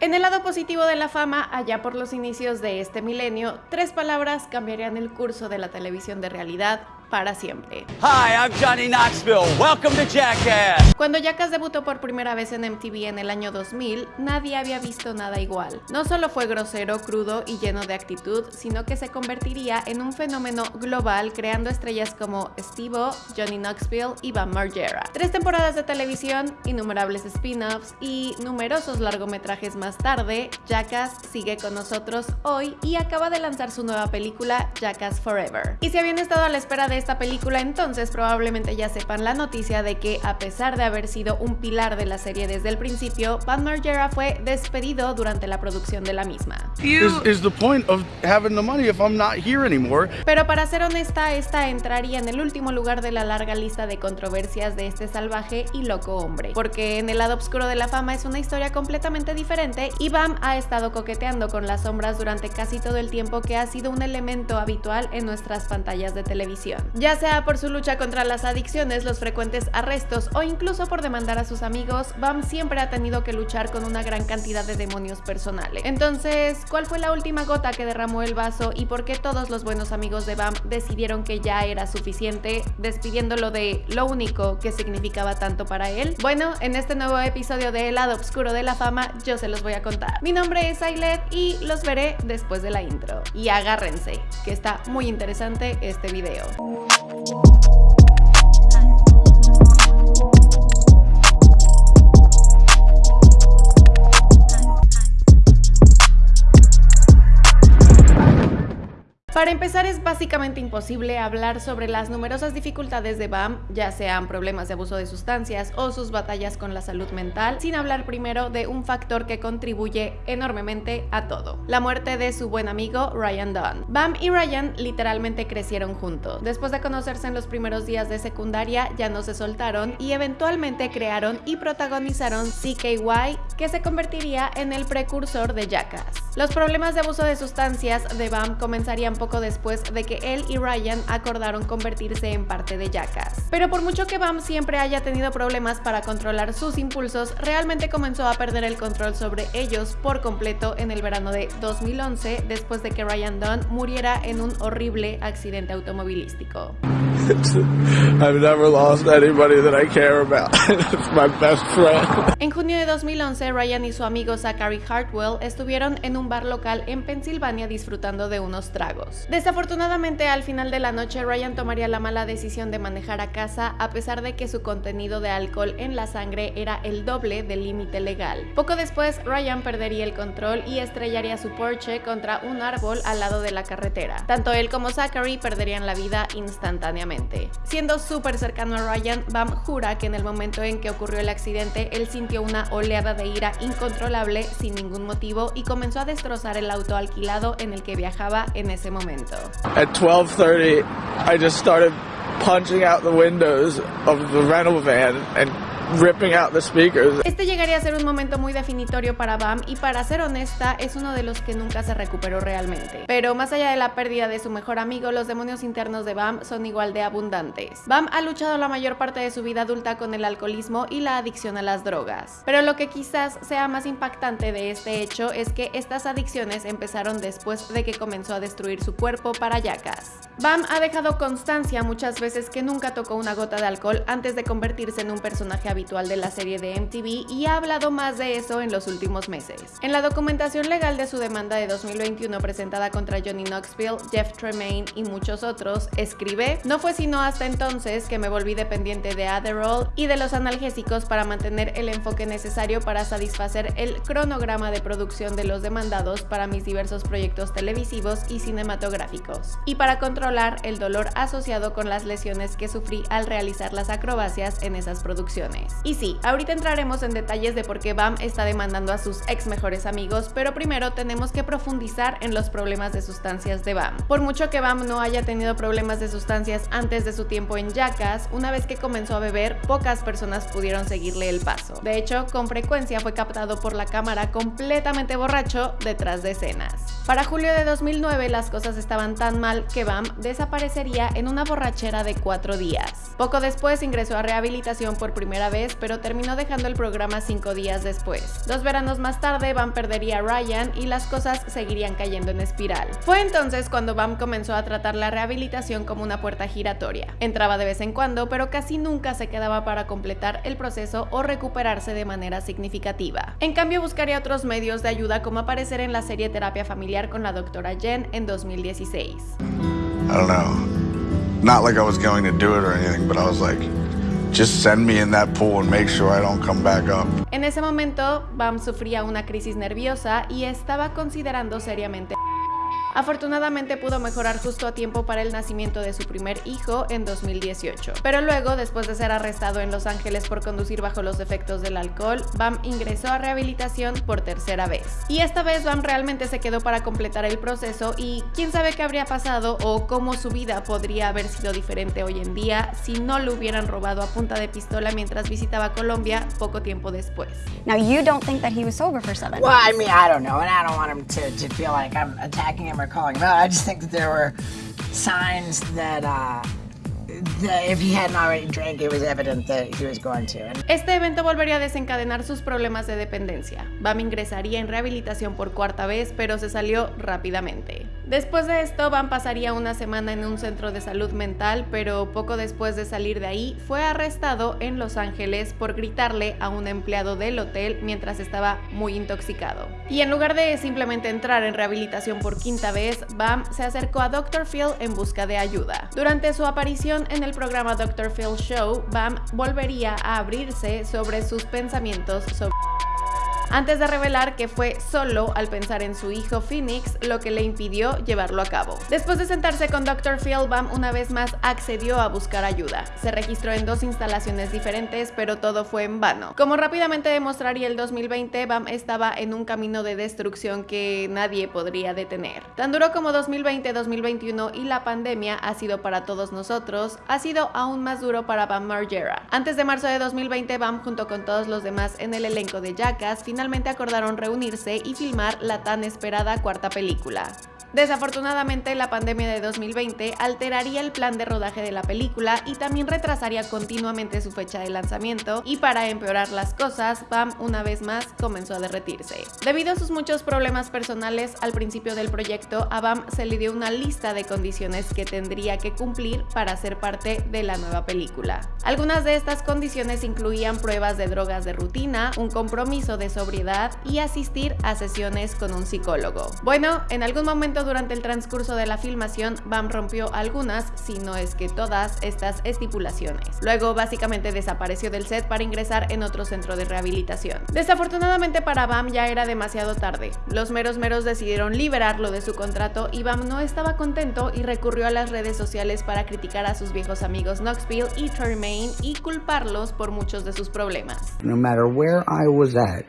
En el lado positivo de la fama, allá por los inicios de este milenio, tres palabras cambiarían el curso de la televisión de realidad para siempre. Hi, I'm Johnny Knoxville. Welcome to Jackass. Cuando Jackass debutó por primera vez en MTV en el año 2000, nadie había visto nada igual. No solo fue grosero, crudo y lleno de actitud, sino que se convertiría en un fenómeno global creando estrellas como Steve-O, Johnny Knoxville y Bam Margera. Tres temporadas de televisión, innumerables spin-offs y numerosos largometrajes más tarde, Jackass sigue con nosotros hoy y acaba de lanzar su nueva película Jackass Forever. Y si habían estado a la espera de esta película, entonces probablemente ya sepan la noticia de que a pesar de haber sido un pilar de la serie desde el principio, Van Margera fue despedido durante la producción de la misma. Pero para ser honesta, esta entraría en el último lugar de la larga lista de controversias de este salvaje y loco hombre, porque en el lado oscuro de la fama es una historia completamente diferente y Bam ha estado coqueteando con las sombras durante casi todo el tiempo que ha sido un elemento habitual en nuestras pantallas de televisión ya sea por su lucha contra las adicciones, los frecuentes arrestos o incluso por demandar a sus amigos, Bam siempre ha tenido que luchar con una gran cantidad de demonios personales. Entonces, ¿cuál fue la última gota que derramó el vaso y por qué todos los buenos amigos de Bam decidieron que ya era suficiente, despidiéndolo de lo único que significaba tanto para él? Bueno, en este nuevo episodio de El lado oscuro de la fama, yo se los voy a contar. Mi nombre es Ailet y los veré después de la intro. Y agárrense, que está muy interesante este video. Para empezar es básicamente imposible hablar sobre las numerosas dificultades de BAM, ya sean problemas de abuso de sustancias o sus batallas con la salud mental, sin hablar primero de un factor que contribuye enormemente a todo, la muerte de su buen amigo Ryan Dunn. Bam y Ryan literalmente crecieron juntos. Después de conocerse en los primeros días de secundaria ya no se soltaron y eventualmente crearon y protagonizaron CKY, que se convertiría en el precursor de Jackass. Los problemas de abuso de sustancias de Bam comenzarían poco después de que él y Ryan acordaron convertirse en parte de Jackass. Pero por mucho que Bam siempre haya tenido problemas para controlar sus impulsos, realmente comenzó a perder el control sobre ellos por completo en el verano de 2011 después de que Ryan Dunn muriera en un horrible accidente automovilístico. En junio de 2011, Ryan y su amigo Zachary Hartwell estuvieron en un bar local en Pensilvania disfrutando de unos tragos. Desafortunadamente, al final de la noche, Ryan tomaría la mala decisión de manejar a casa a pesar de que su contenido de alcohol en la sangre era el doble del límite legal. Poco después, Ryan perdería el control y estrellaría su Porsche contra un árbol al lado de la carretera. Tanto él como Zachary perderían la vida instantáneamente. Siendo súper cercano a Ryan, Bam jura que en el momento en que ocurrió el accidente, él sintió una oleada de ira incontrolable sin ningún motivo y comenzó a destrozar el auto alquilado en el que viajaba en ese momento. At 12:30, I just started punching out the windows of the rental van and Este llegaría a ser un momento muy definitorio para Bam y para ser honesta es uno de los que nunca se recuperó realmente. Pero más allá de la pérdida de su mejor amigo, los demonios internos de Bam son igual de abundantes. Bam ha luchado la mayor parte de su vida adulta con el alcoholismo y la adicción a las drogas. Pero lo que quizás sea más impactante de este hecho es que estas adicciones empezaron después de que comenzó a destruir su cuerpo para yacas. Bam ha dejado constancia muchas veces que nunca tocó una gota de alcohol antes de convertirse en un personaje habitual de la serie de MTV y ha hablado más de eso en los últimos meses. En la documentación legal de su demanda de 2021 presentada contra Johnny Knoxville, Jeff Tremaine y muchos otros, escribe, no fue sino hasta entonces que me volví dependiente de Adderall y de los analgésicos para mantener el enfoque necesario para satisfacer el cronograma de producción de los demandados para mis diversos proyectos televisivos y cinematográficos, y para controlar el dolor asociado con las lesiones que sufrí al realizar las acrobacias en esas producciones. Y sí, ahorita entraremos en detalles de por qué Bam está demandando a sus ex mejores amigos, pero primero tenemos que profundizar en los problemas de sustancias de Bam. Por mucho que Bam no haya tenido problemas de sustancias antes de su tiempo en Jackass, una vez que comenzó a beber, pocas personas pudieron seguirle el paso. De hecho, con frecuencia fue captado por la cámara completamente borracho detrás de escenas. Para julio de 2009 las cosas estaban tan mal que Bam desaparecería en una borrachera de cuatro días. Poco después ingresó a rehabilitación por primera vez, pero terminó dejando el programa cinco días después. Dos veranos más tarde, Bam perdería a Ryan y las cosas seguirían cayendo en espiral. Fue entonces cuando Bam comenzó a tratar la rehabilitación como una puerta giratoria. Entraba de vez en cuando, pero casi nunca se quedaba para completar el proceso o recuperarse de manera significativa. En cambio, buscaría otros medios de ayuda como aparecer en la serie Terapia Familiar con la doctora Jen en 2016. I don't know. Not like I was going to do it or anything, but I was like, just send me in that pool and make sure I don't come back up. En ese momento, Bam sufría una crisis nerviosa y estaba considerando seriamente Afortunadamente pudo mejorar justo a tiempo para el nacimiento de su primer hijo en 2018. Pero luego, después de ser arrestado en Los Ángeles por conducir bajo los efectos del alcohol, Bam ingresó a rehabilitación por tercera vez. Y esta vez Bam realmente se quedó para completar el proceso y quién sabe qué habría pasado o cómo su vida podría haber sido diferente hoy en día si no lo hubieran robado a punta de pistola mientras visitaba Colombia poco tiempo después. Now you don't think that he was sober for seven Well, I mean, I don't know, and I don't want him to, to feel like I'm attacking him calling him out. I just think that there were signs that Este evento volvería a desencadenar sus problemas de dependencia. Bam ingresaría en rehabilitación por cuarta vez, pero se salió rápidamente. Después de esto, Bam pasaría una semana en un centro de salud mental, pero poco después de salir de ahí, fue arrestado en Los Ángeles por gritarle a un empleado del hotel mientras estaba muy intoxicado. Y en lugar de simplemente entrar en rehabilitación por quinta vez, Bam se acercó a Dr. Phil en busca de ayuda. Durante su aparición en el programa Dr. Phil Show, Bam volvería a abrirse sobre sus pensamientos sobre antes de revelar que fue solo al pensar en su hijo Phoenix lo que le impidió llevarlo a cabo. Después de sentarse con Dr. Bam una vez más accedió a buscar ayuda. Se registró en dos instalaciones diferentes, pero todo fue en vano. Como rápidamente demostraría el 2020, Bam estaba en un camino de destrucción que nadie podría detener. Tan duro como 2020, 2021 y la pandemia ha sido para todos nosotros, ha sido aún más duro para Bam Margera. Antes de marzo de 2020, Bam junto con todos los demás en el elenco de Jackass acordaron reunirse y filmar la tan esperada cuarta película. Desafortunadamente, la pandemia de 2020 alteraría el plan de rodaje de la película y también retrasaría continuamente su fecha de lanzamiento y para empeorar las cosas, Bam una vez más comenzó a derretirse. Debido a sus muchos problemas personales al principio del proyecto, a Bam se le dio una lista de condiciones que tendría que cumplir para ser parte de la nueva película. Algunas de estas condiciones incluían pruebas de drogas de rutina, un compromiso de sobriedad y asistir a sesiones con un psicólogo. Bueno, en algún momento durante el transcurso de la filmación, Bam rompió algunas, si no es que todas, estas estipulaciones. Luego básicamente desapareció del set para ingresar en otro centro de rehabilitación. Desafortunadamente para Bam ya era demasiado tarde. Los meros meros decidieron liberarlo de su contrato y Bam no estaba contento y recurrió a las redes sociales para criticar a sus viejos amigos Knoxville y Tremaine y culparlos por muchos de sus problemas. No matter where I was at,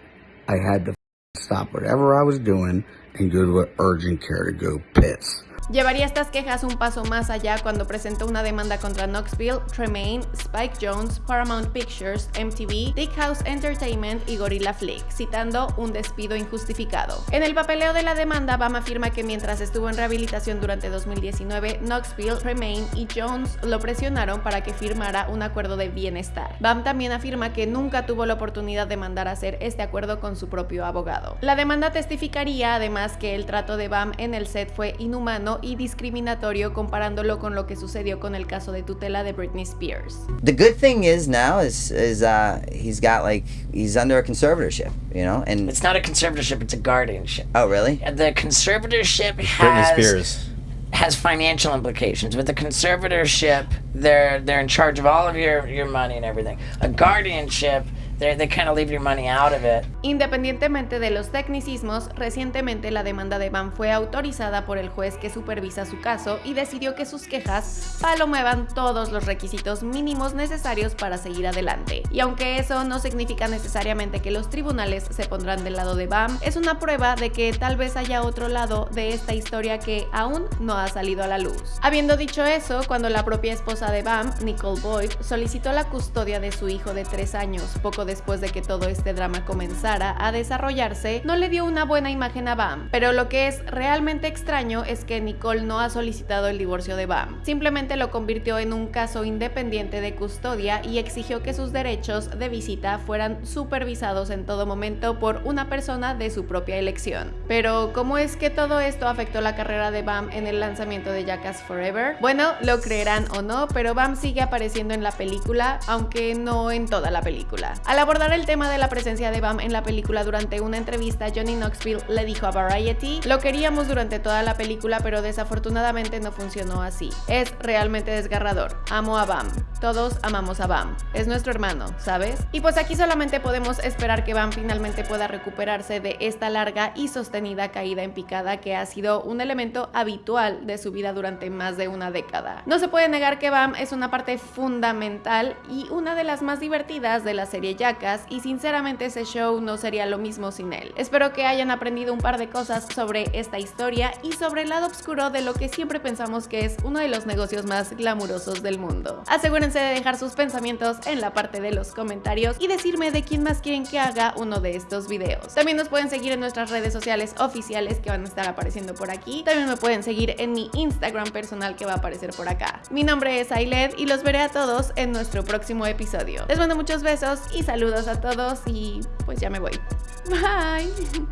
I had to stop whatever I was doing and go to an urgent care to go piss. Llevaría estas quejas un paso más allá cuando presentó una demanda contra Knoxville, Tremaine, Spike Jones, Paramount Pictures, MTV, Dick House Entertainment y Gorilla Flick, citando un despido injustificado. En el papeleo de la demanda, Bam afirma que mientras estuvo en rehabilitación durante 2019, Knoxville, Tremaine y Jones lo presionaron para que firmara un acuerdo de bienestar. Bam también afirma que nunca tuvo la oportunidad de mandar a hacer este acuerdo con su propio abogado. La demanda testificaría además que el trato de Bam en el set fue inhumano y discriminatorio comparándolo con lo que sucedió con el caso de tutela de Britney Spears. The good thing is now is is uh he's got like he's under a conservatorship, you know, and it's not a conservatorship; it's a guardianship. Oh, really? The conservatorship has Britney Spears has financial implications. With the conservatorship, they're they're in charge of all of your your money and everything. A guardianship Independientemente de los tecnicismos, recientemente la demanda de Van fue autorizada por el juez que supervisa su caso y decidió que sus quejas palomeaban todos los requisitos mínimos necesarios para seguir adelante. Y aunque eso no significa necesariamente que los tribunales se pondrán del lado de Bam, es una prueba de que tal vez haya otro lado de esta historia que aún no ha salido a la luz. Habiendo dicho eso, cuando la propia esposa de Bam, Nicole Boyd, solicitó la custodia de su hijo de tres años poco después de que todo este drama comenzara a desarrollarse, no le dio una buena imagen a Bam. Pero lo que es realmente extraño es que Nicole no ha solicitado el divorcio de Bam. Simplemente lo convirtió en un caso independiente de custodia y exigió que sus derechos de visita fueran supervisados en todo momento por una persona de su propia elección. Pero, ¿cómo es que todo esto afectó la carrera de Bam en el lanzamiento de Jackass Forever? Bueno, lo creerán o no, pero Bam sigue apareciendo en la película, aunque no en toda la película. Abordar el tema de la presencia de Bam en la película durante una entrevista, Johnny Knoxville le dijo a Variety, lo queríamos durante toda la película, pero desafortunadamente no funcionó así. Es realmente desgarrador. Amo a Bam. Todos amamos a Bam. Es nuestro hermano, ¿sabes? Y pues aquí solamente podemos esperar que Bam finalmente pueda recuperarse de esta larga y sostenida caída en picada que ha sido un elemento habitual de su vida durante más de una década. No se puede negar que Bam es una parte fundamental y una de las más divertidas de la serie Jackass y sinceramente ese show no sería lo mismo sin él. Espero que hayan aprendido un par de cosas sobre esta historia y sobre el lado oscuro de lo que siempre pensamos que es uno de los negocios más glamurosos del mundo. Asegúrense de dejar sus pensamientos en la parte de los comentarios y decirme de quién más quieren que haga uno de estos videos. También nos pueden seguir en nuestras redes sociales oficiales que van a estar apareciendo por aquí. También me pueden seguir en mi Instagram personal que va a aparecer por acá. Mi nombre es Ailed y los veré a todos en nuestro próximo episodio. Les mando muchos besos y saludos a todos y pues ya me voy. Bye.